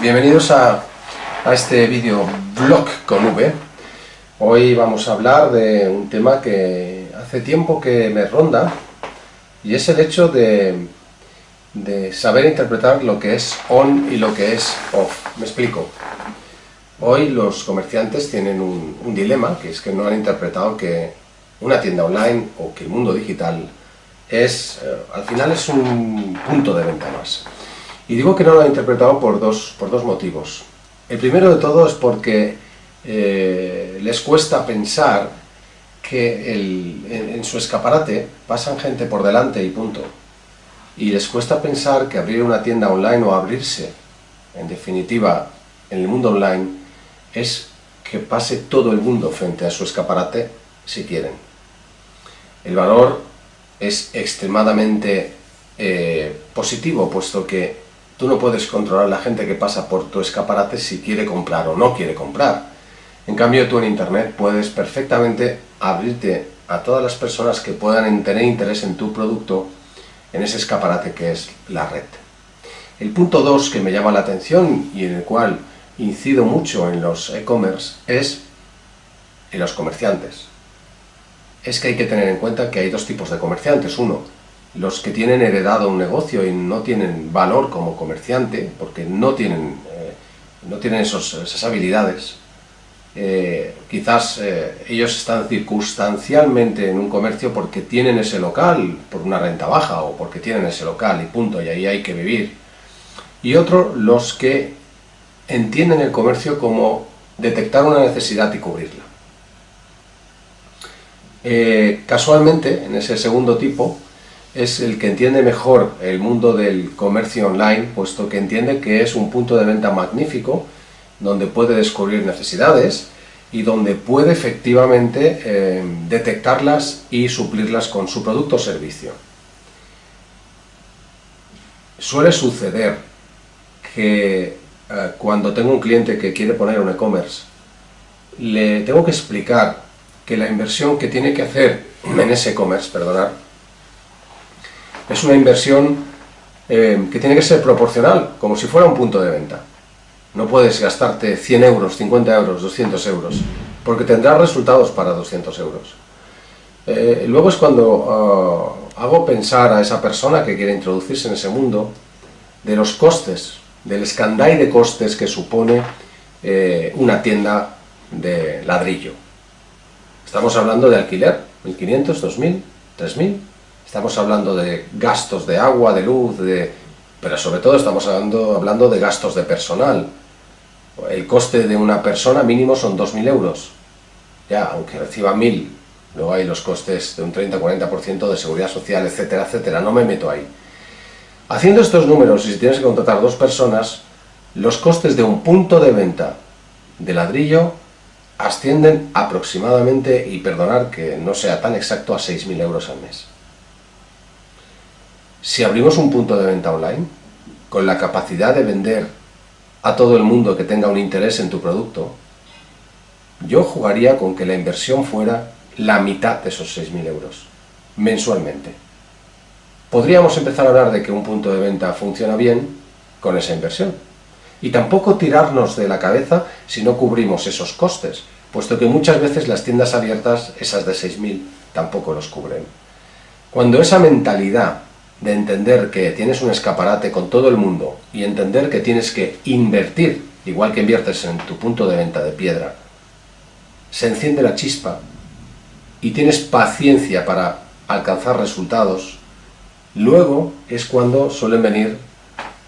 Bienvenidos a, a este vídeo blog con V. Hoy vamos a hablar de un tema que hace tiempo que me ronda y es el hecho de, de saber interpretar lo que es on y lo que es off. Me explico. Hoy los comerciantes tienen un, un dilema, que es que no han interpretado que una tienda online o que el mundo digital es, eh, al final es un punto de venta más. Y digo que no lo han interpretado por dos, por dos motivos. El primero de todo es porque eh, les cuesta pensar que el, en, en, su escaparate pasan gente por delante y punto. Y les cuesta pensar que abrir una tienda online o abrirse, en definitiva, en el mundo online, es que pase todo el mundo frente a su escaparate si quieren. El valor es extremadamente eh, positivo, puesto que Tú no puedes controlar la gente que pasa por tu escaparate si quiere comprar o no quiere comprar. En cambio, tú en Internet puedes perfectamente abrirte a todas las personas que puedan tener interés en tu producto en ese escaparate que es la red. El punto 2 que me llama la atención y en el cual incido mucho en los e-commerce es en los comerciantes. Es que hay que tener en cuenta que hay dos tipos de comerciantes. Uno, los que tienen heredado un negocio y no tienen valor como comerciante, porque no tienen, eh, no tienen esos, esas habilidades, eh, quizás eh, ellos están circunstancialmente en un comercio porque tienen ese local por una renta baja o porque tienen ese local y punto, y ahí hay que vivir. Y otro, los que entienden el comercio como detectar una necesidad y cubrirla. casualmente, en ese segundo tipo, es el que entiende mejor el mundo del comercio online, puesto que entiende que es un punto de venta magnífico, donde puede descubrir necesidades y donde puede efectivamente eh, detectarlas y suplirlas con su producto o servicio. Suele suceder que eh, cuando tengo un cliente que quiere poner un e-commerce, le tengo que explicar que la inversión que tiene que hacer en ese e-commerce, perdonad, es una inversión eh, que tiene que ser proporcional, como si fuera un punto de venta. No puedes gastarte 100 euros, 50 euros, 200 euros, porque tendrás resultados para 200 euros. Eh, luego es cuando uh, hago pensar a esa persona que quiere introducirse en ese mundo de los costes, del escandall de costes que supone eh, una tienda de ladrillo. Estamos hablando de alquiler, 1.500, 2.000, 3.000, Estamos hablando de gastos de agua, de luz, de... pero sobre todo estamos hablando, hablando de gastos de personal. El coste de una persona mínimo son 2.000 euros. Ya, aunque reciba 1.000, luego hay los costes de un 30-40% de seguridad social, etcétera, etcétera. No me meto ahí. Haciendo estos números, y si tienes que contratar dos personas, los costes de un punto de venta de ladrillo ascienden aproximadamente, y perdonar que no sea tan exacto, a 6.000 euros al mes. Si abrimos un punto de venta online, con la capacidad de vender a todo el mundo que tenga un interés en tu producto, yo jugaría con que la inversión fuera la mitad de esos 6.000 euros, mensualmente. Podríamos empezar a hablar de que un punto de venta funciona bien con esa inversión. Y tampoco tirarnos de la cabeza si no cubrimos esos costes, puesto que muchas veces las tiendas abiertas, esas de 6.000, tampoco los cubren. Cuando esa mentalidad de entender que tienes un escaparate con todo el mundo y entender que tienes que invertir, igual que inviertes en tu punto de venta de piedra, se enciende la chispa y tienes paciencia para alcanzar resultados, luego es cuando suelen venir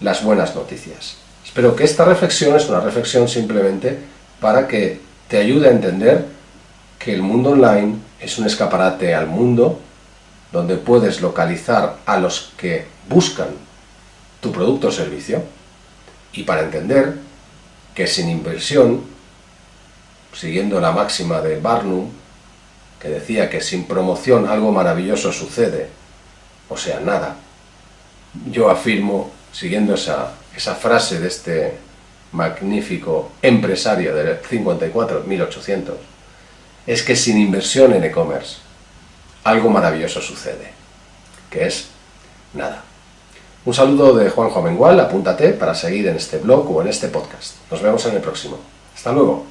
las buenas noticias. Espero que esta reflexión es una reflexión simplemente para que te ayude a entender que el mundo online es un escaparate al mundo donde puedes localizar a los que buscan tu producto o servicio y para entender que sin inversión, siguiendo la máxima de Barnum, que decía que sin promoción algo maravilloso sucede, o sea, nada, yo afirmo, siguiendo esa, esa frase de este magnífico empresario del 54, 1800, es que sin inversión en e-commerce algo maravilloso sucede, que es nada. Un saludo de Juanjo Mengual, apúntate para seguir en este blog o en este podcast. Nos vemos en el próximo. Hasta luego.